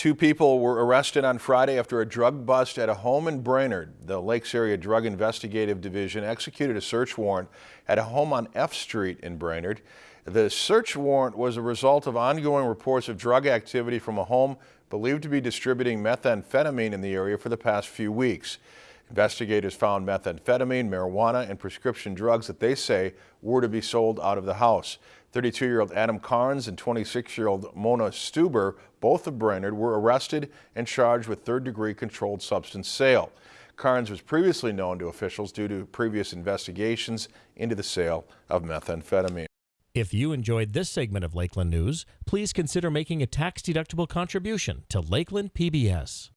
Two people were arrested on Friday after a drug bust at a home in Brainerd. The Lakes Area Drug Investigative Division executed a search warrant at a home on F Street in Brainerd. The search warrant was a result of ongoing reports of drug activity from a home believed to be distributing methamphetamine in the area for the past few weeks. Investigators found methamphetamine, marijuana, and prescription drugs that they say were to be sold out of the house. 32-year-old Adam Carnes and 26-year-old Mona Stuber, both of Brainerd, were arrested and charged with third-degree controlled substance sale. Carnes was previously known to officials due to previous investigations into the sale of methamphetamine. If you enjoyed this segment of Lakeland News, please consider making a tax-deductible contribution to Lakeland PBS.